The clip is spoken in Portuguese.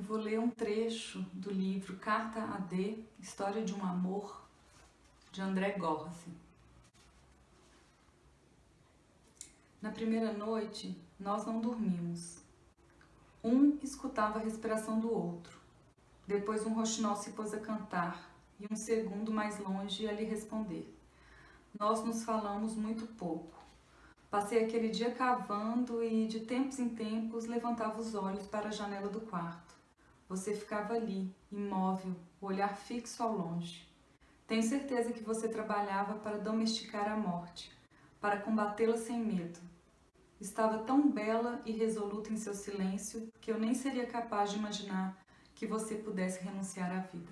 vou ler um trecho do livro Carta a D, História de um Amor, de André Gorzi. Na primeira noite, nós não dormimos. Um escutava a respiração do outro. Depois um roxinol se pôs a cantar e um segundo mais longe a lhe responder. Nós nos falamos muito pouco. Passei aquele dia cavando e, de tempos em tempos, levantava os olhos para a janela do quarto. Você ficava ali, imóvel, o olhar fixo ao longe. Tenho certeza que você trabalhava para domesticar a morte, para combatê-la sem medo. Estava tão bela e resoluta em seu silêncio que eu nem seria capaz de imaginar que você pudesse renunciar à vida.